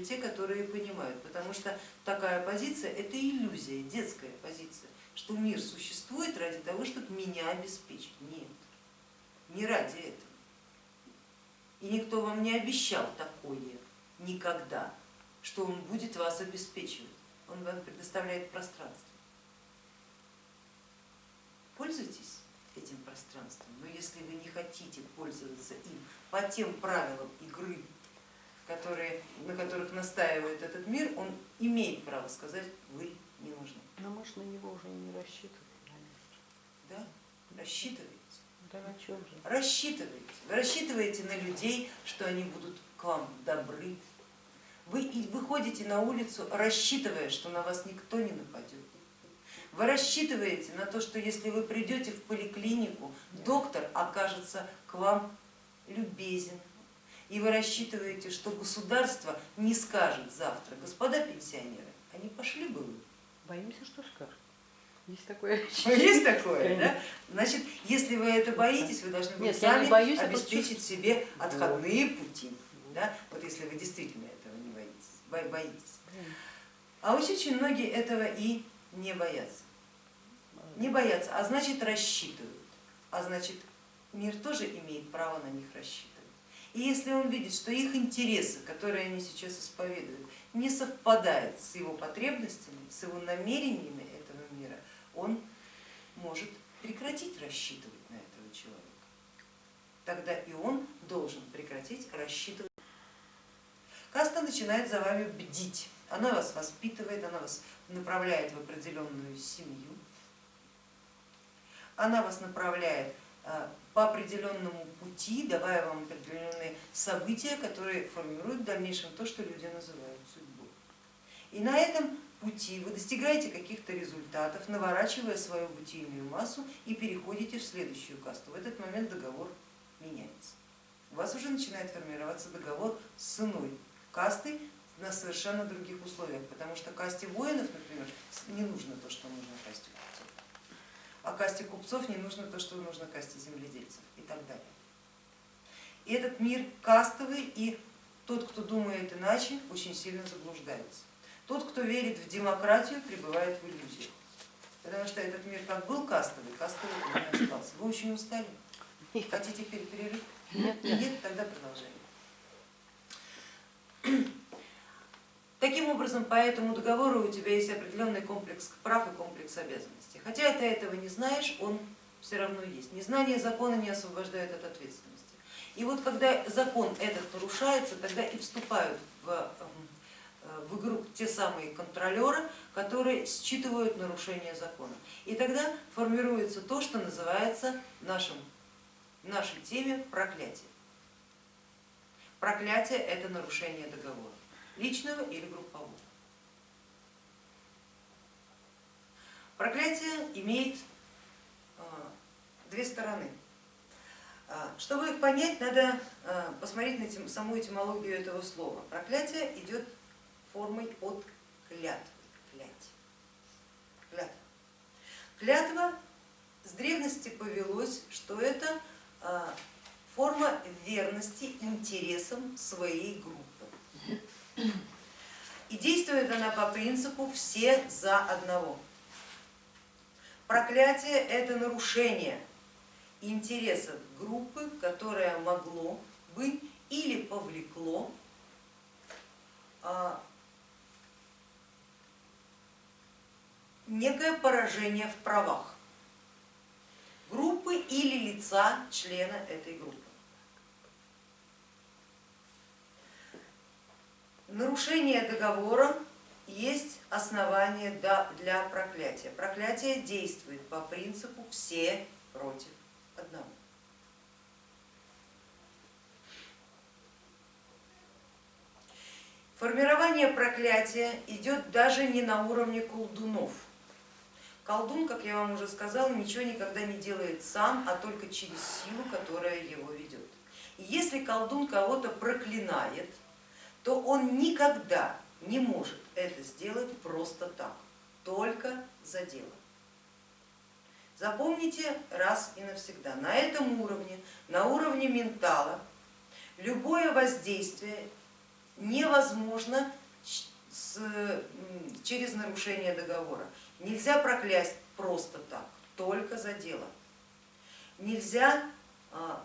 даже те, которые понимают, потому что такая позиция это иллюзия, детская позиция, что мир существует ради того, чтобы меня обеспечить. Нет, не ради этого. И никто вам не обещал такое никогда, что он будет вас обеспечивать. Он вам предоставляет пространство. Пользуйтесь этим пространством, но если вы не хотите пользоваться им по тем правилам игры, которые, на которых настаивает этот мир, он имеет право сказать, вы не нужны. Но мы же на него уже не рассчитываем. Да, рассчитываете. Да на чем же? Рассчитываете. Вы рассчитываете на людей, что они будут к вам добры. Вы выходите на улицу, рассчитывая, что на вас никто не нападет. Вы рассчитываете на то, что если вы придете в поликлинику, доктор окажется к вам любезен. И вы рассчитываете, что государство не скажет завтра, господа пенсионеры, они пошли бы вы. Боимся, что скажут. Есть такое Есть такое, да? Значит, если вы это боитесь, вы должны Нет, сами боюсь, я обеспечить себе отходные пути. Да? Вот если вы действительно этого не боитесь. боитесь. А очень многие этого и не боятся. Не боятся, а значит рассчитывают. А значит мир тоже имеет право на них рассчитывать. И если он видит, что их интересы, которые они сейчас исповедуют, не совпадают с его потребностями, с его намерениями этого мира, он может прекратить рассчитывать на этого человека. Тогда и он должен прекратить рассчитывать. Каста начинает за вами бдить, она вас воспитывает, она вас направляет в определенную семью, она вас направляет э, по определенному пути, давая вам определенные события, которые формируют в дальнейшем то, что люди называют судьбой. И на этом пути вы достигаете каких-то результатов, наворачивая свою бытийную массу и переходите в следующую касту. В этот момент договор меняется. У вас уже начинает формироваться договор с иной кастой на совершенно других условиях, потому что касте воинов, например, не нужно то, что нужно касте а касте купцов не нужно то, что нужно касте земледельцев и так далее. И этот мир кастовый, и тот, кто думает иначе, очень сильно заблуждается. Тот, кто верит в демократию, пребывает в иллюзиях. Потому что этот мир как был кастовый, кастовый не остался. Вы очень устали? Хотите перерыв? Нет, нет. Нет, тогда продолжаем. Таким образом, по этому договору у тебя есть определенный комплекс прав и комплекс обязанностей. Хотя ты этого не знаешь, он все равно есть. Незнание закона не освобождает от ответственности. И вот когда закон этот нарушается, тогда и вступают в, эм, в игру те самые контролеры, которые считывают нарушение закона. И тогда формируется то, что называется нашим, нашей теме проклятие. Проклятие это нарушение договора личного или группового. Проклятие имеет а, две стороны. А, чтобы их понять, надо а, посмотреть на саму этимологию этого слова. Проклятие идет формой от клятвы. Клятва. Клятва с древности повелось, что это форма верности интересам своей группы. И действует она по принципу все за одного. Проклятие это нарушение интересов группы, которое могло бы или повлекло а, некое поражение в правах группы или лица члена этой группы. нарушение договора есть основание для проклятия. Проклятие действует по принципу все против одного. Формирование проклятия идет даже не на уровне колдунов. Колдун, как я вам уже сказала, ничего никогда не делает сам, а только через силу, которая его ведет. И если колдун кого-то проклинает, то он никогда не может это сделать просто так, только за дело. Запомните раз и навсегда, на этом уровне, на уровне ментала, любое воздействие невозможно с, через нарушение договора. Нельзя проклясть просто так, только за дело. Нельзя а,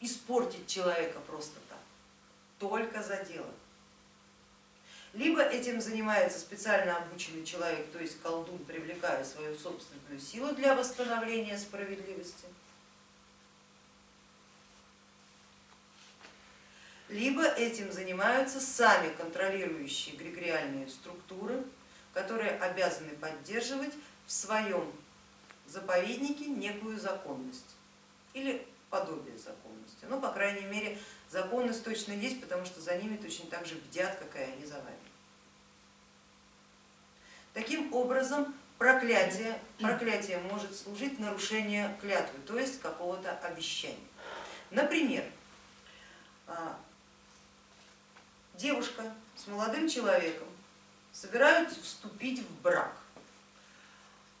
испортить человека просто так, только за дело. Либо этим занимается специально обученный человек, то есть колдун, привлекая свою собственную силу для восстановления справедливости, либо этим занимаются сами контролирующие эгрегориальные структуры, которые обязаны поддерживать в своем заповеднике некую законность или подобие законности. Ну, по крайней мере, законность точно есть, потому что за ними точно так же бдят, как и они за вами. Таким образом, проклятие, проклятие может служить нарушение клятвы, то есть какого-то обещания. Например, а, девушка с молодым человеком собираются вступить в брак.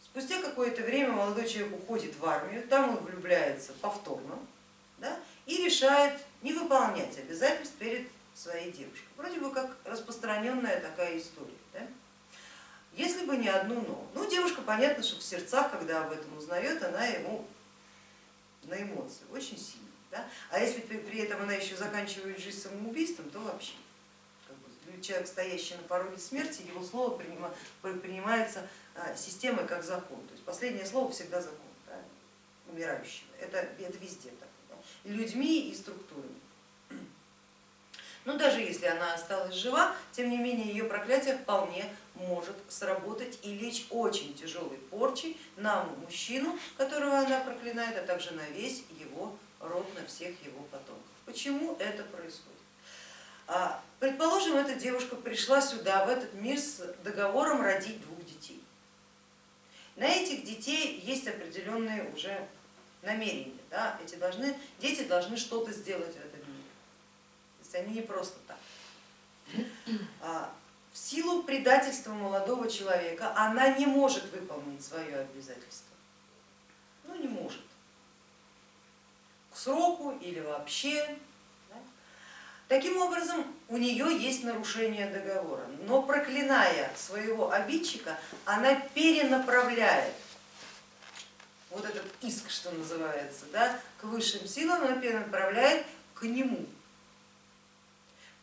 Спустя какое-то время молодой человек уходит в армию, там он влюбляется повторно да, и решает не выполнять обязательств перед своей девушкой. Вроде бы как распространенная такая история. Если бы не одно но. Ну, девушка, понятно, что в сердцах, когда об этом узнает, она ему на эмоции очень сильно. Да? А если при этом она еще заканчивает жизнь самоубийством, то вообще человек, стоящий на пороге смерти, его слово принимается а, системой как закон. То есть последнее слово всегда закон да, умирающего. Это, это везде так. Да, людьми и структурами. Но даже если она осталась жива, тем не менее ее проклятие вполне может сработать и лечь очень тяжелой порчей на мужчину, которого она проклинает, а также на весь его род, на всех его потомков. Почему это происходит? А, предположим, эта девушка пришла сюда, в этот мир с договором родить двух детей. На этих детей есть определенные уже намерения. Да? Эти должны, дети должны что-то сделать в этом есть они не просто так. А, в силу предательства молодого человека она не может выполнить свое обязательство. Ну не может. К сроку или вообще Таким образом, у нее есть нарушение договора, но проклиная своего обидчика, она перенаправляет вот этот иск, что называется, да, к высшим силам, она перенаправляет к нему,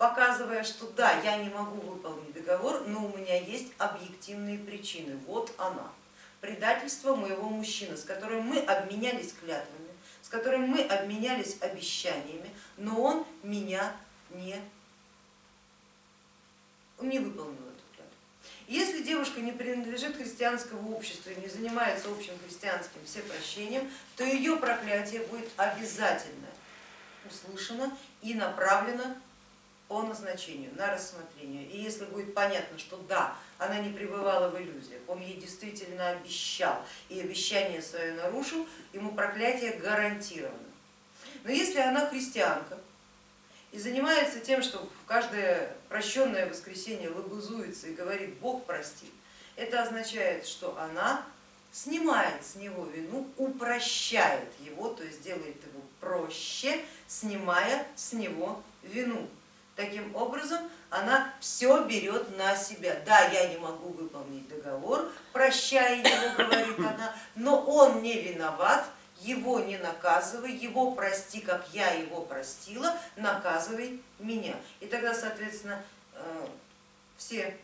показывая, что да, я не могу выполнить договор, но у меня есть объективные причины, вот она, предательство моего мужчины, с которым мы обменялись клятвами, с которым мы обменялись обещаниями, но он меня не, не выполнил эту клятву. Если девушка не принадлежит христианскому обществу и не занимается общим христианским всепрощением, то ее проклятие будет обязательно услышано и направлено по назначению, на рассмотрение. И если будет понятно, что да, она не пребывала в иллюзиях, он ей действительно обещал и обещание свое нарушил, ему проклятие гарантировано. Но если она христианка, и занимается тем, что в каждое прощенное воскресенье лобызуется и говорит Бог простит, это означает, что она снимает с него вину, упрощает его, то есть делает его проще, снимая с него вину. Таким образом она все берет на себя. Да, я не могу выполнить договор, прощая его, говорит она, но он не виноват, его не наказывай, его прости, как я его простила, наказывай меня. И тогда, соответственно, э, все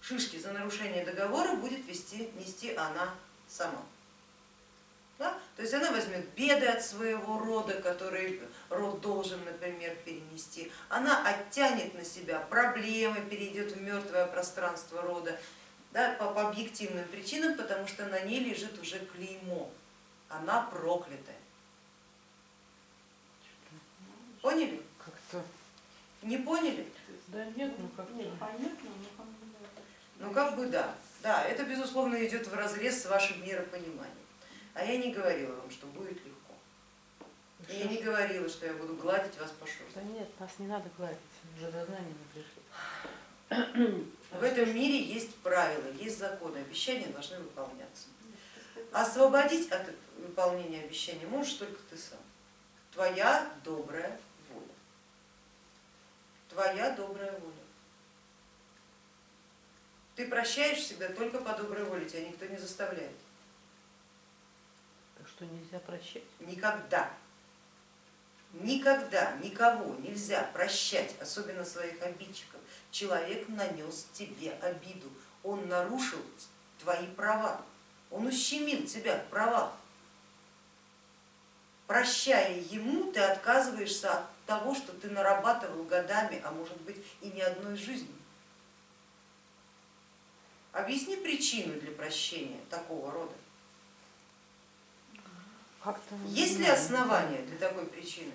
шишки за нарушение договора будет вести, нести она сама. Да? То есть она возьмет беды от своего рода, которые род должен, например, перенести, она оттянет на себя проблемы, перейдет в мертвое пространство рода да, по, по объективным причинам, потому что на ней лежит уже клеймо она проклятая. Поняли? Как-то. Не поняли? Да нет, ну как Нет, понятно, но как бы Ну как бы да. Да, это безусловно идет в разрез с вашим миропониманием. А я не говорила вам, что будет легко. И я не говорила, что я буду гладить вас по шерсти. Да нет, нас не надо гладить, уже до знания мы пришли. В этом мире есть правила, есть законы, обещания должны выполняться. Освободить от выполнения обещания можешь только ты сам. Твоя добрая воля, твоя добрая воля. Ты прощаешь всегда только по доброй воле, тебя никто не заставляет. Что нельзя прощать. Никогда, никогда никого нельзя прощать, особенно своих обидчиков. Человек нанес тебе обиду, он нарушил твои права, он ущемил тебя в правах. Прощая ему, ты отказываешься от того, что ты нарабатывал годами, а может быть и не одной жизнью. Объясни причину для прощения такого рода. Есть ли основания для такой причины?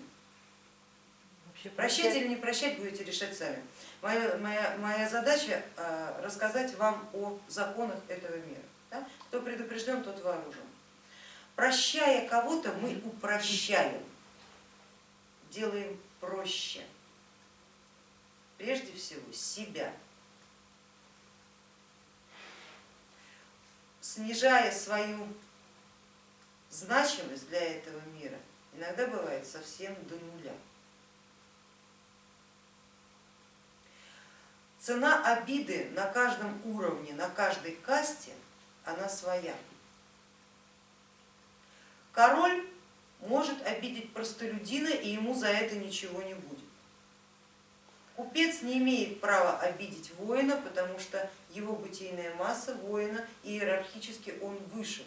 Прощать или не прощать будете решать сами. Моя, моя, моя задача э, рассказать вам о законах этого мира. Да? Кто предупрежден, тот вооружен. Прощая кого-то, мы упрощаем, делаем проще. Прежде всего себя. Снижая свою значимость для этого мира, иногда бывает совсем до нуля. Цена обиды на каждом уровне, на каждой касте, она своя. Король может обидеть простолюдина и ему за это ничего не будет. Купец не имеет права обидеть воина, потому что его бытийная масса воина иерархически он выше.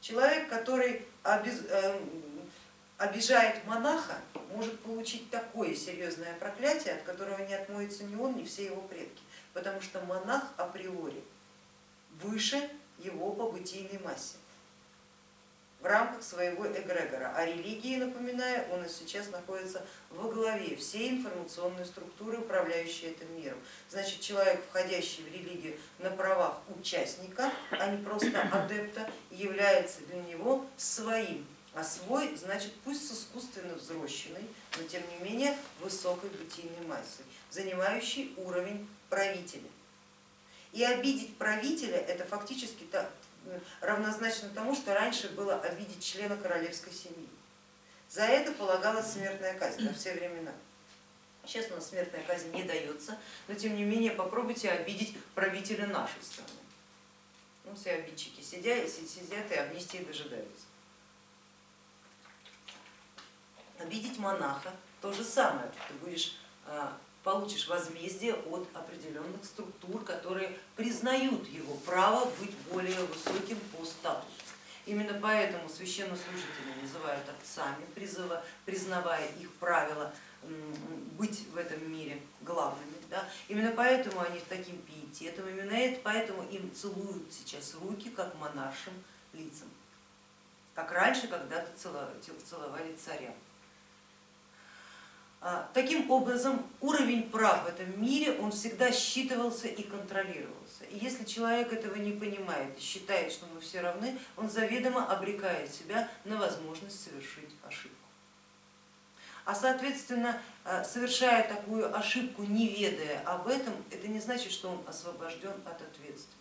Человек, который э, обижает монаха, может получить такое серьезное проклятие, от которого не отмоется ни он, ни все его предки, потому что монах априори выше его по бытийной массе рамках своего эгрегора. А религии, напоминаю, он и сейчас находится во главе всей информационной структуры, управляющей этим миром. Значит, человек, входящий в религию на правах участника, а не просто адепта, является для него своим. А свой, значит, пусть с искусственно взросшенной, но тем не менее высокой бытийной массой, занимающий уровень правителя. И обидеть правителя это фактически равнозначно тому, что раньше было обидеть члена королевской семьи. За это полагалась смертная казнь во все времена. Сейчас у нас смертная казнь не дается, но тем не менее попробуйте обидеть правителя нашей страны. Ну, все обидчики сидят, сидят и амнистии дожидаются. Обидеть монаха то же самое, ты будешь а, получишь возмездие от определенных структур, которые признают его право быть более высоким по статусу. Именно поэтому священнослужители называют отцами, призыва, признавая их правила быть в этом мире главными. Да? Именно поэтому они таким пиететом, именно поэтому им целуют сейчас руки, как монаршим лицам, как раньше когда-то целовали царям. А, таким образом, уровень прав в этом мире, он всегда считывался и контролировался. И если человек этого не понимает и считает, что мы все равны, он заведомо обрекает себя на возможность совершить ошибку. А соответственно, а, совершая такую ошибку, не ведая об этом, это не значит, что он освобожден от ответственности.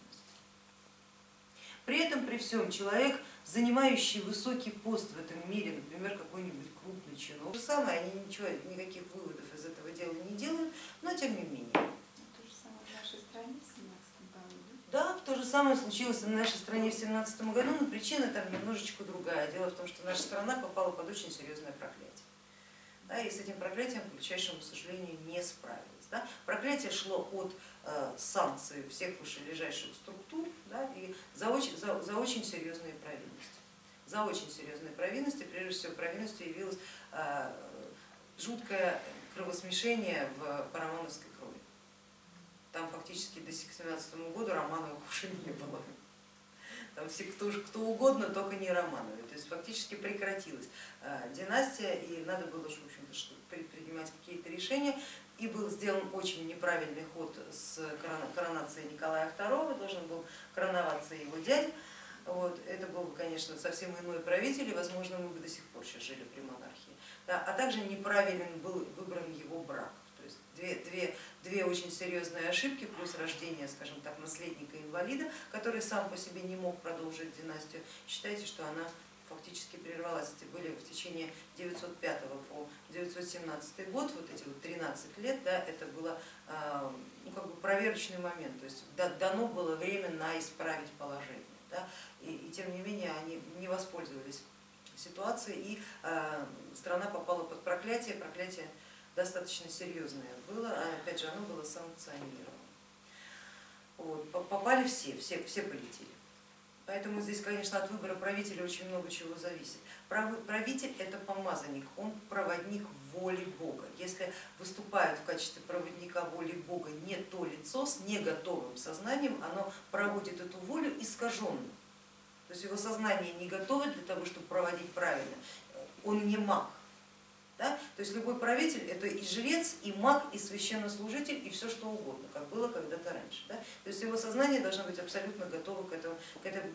При этом, при всем, человек, занимающий высокий пост в этом мире, например, какой-нибудь крупный чиновник. То же самое, они ничего, никаких выводов из этого дела не делают, но тем не менее. То же самое в нашей стране в 17 году. Да, то же самое случилось в нашей стране в 17 году, но причина там немножечко другая. Дело в том, что наша страна попала под очень серьезное проклятие. Да, и с этим проклятием, к величайшему сожалению, не справилась. Да. Проклятие шло от э, санкций всех вышележащих структур да, и за очень, за, за очень серьезные провинности за очень серьезные провинности. Прежде всего провинностью явилось э, жуткое кровосмешение в парамоновской крови. Там фактически до 17 году Романовых уже не было. Там все кто, кто угодно, только не Романовы. То есть фактически прекратилась э, династия и надо было в общем-то, предпринимать какие-то решения. И был сделан очень неправильный ход с коронацией Николая II, должен был короноваться его дядя. Вот, это был бы, конечно, совсем иной правитель, и, возможно, мы бы до сих пор сейчас жили при монархии. Да, а также неправилен был выбран его брак. То есть две, две, две очень серьезные ошибки, плюс рождение, скажем так, наследника-инвалида, который сам по себе не мог продолжить династию. Считайте, что она фактически прервалась. Это были в течение 905 по 917 год, вот эти вот 13 лет, да, это было а, ну, как бы проверочный момент, то есть дано было время на исправить положение. Да, и, и тем не менее они не воспользовались ситуацией, и э, страна попала под проклятие, проклятие достаточно серьезное было, а опять же оно было санкционировано. Вот, попали все, все, все полетели. Поэтому здесь, конечно, от выбора правителя очень много чего зависит. Правитель это помазанник, он проводник воли Бога. Если выступает в качестве проводника воли Бога не то лицо с неготовым сознанием, оно проводит эту волю искаженную. То есть его сознание не готово для того, чтобы проводить правильно, он не маг. Да? То есть любой правитель это и жрец, и маг, и священнослужитель, и все что угодно, как было когда-то раньше. Да? То есть его сознание должно быть абсолютно готово к этому, к этому